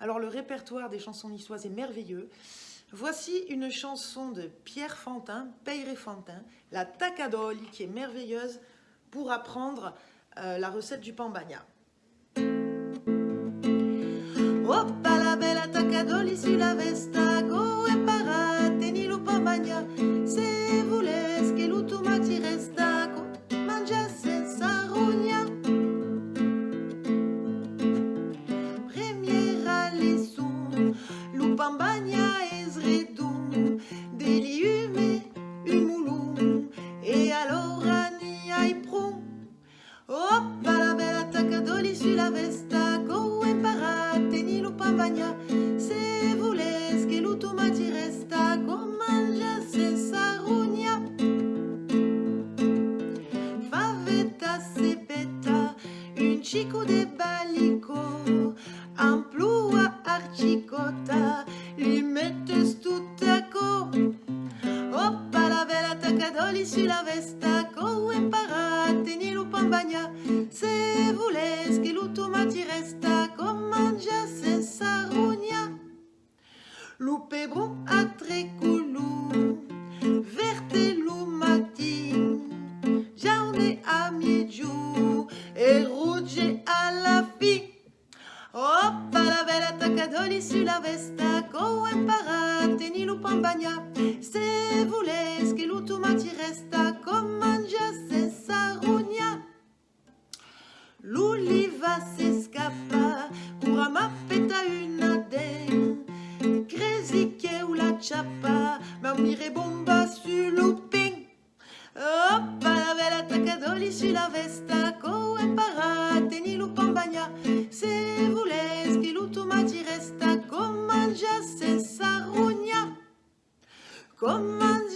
Alors le répertoire des chansons niçoises est merveilleux. Voici une chanson de Pierre Fantin, Peyre Fantin, la tacadoli, qui est merveilleuse pour apprendre euh, la recette du pambagna. Oppa la e pambagna, lo pambagna es redon, deliume un moulon, e allora ni hai pron. Oppa la bella tacadoli sulla vesta, go e parate ni lo pambagna, se voles che l'utuma ti resta, con mangia senza rogna. Favetta sepeta, un chico de balico, la tacadoli sulla vesta, co e parate ni lo pambagna, se voles che l'utuma ti resta, con mangia senza rogna. Lupe bron a tre colù, verte lo matin, jaune a miegiù e rouge alla fin. Oppa la bella tacadoli sulla vesta, co e parate ni lo pambagna, se voles l'utuma ti resta, con mangia senza rogna. L'oliva se scappa, cura ma peta una den, u la ciappa, ma mire bomba sul lupin. Oppa la bella tacadoli sulla vesta, co e parate ni lo pambagna, se voles che l'utuma ti resta, con mangia senza rogna. Con mangia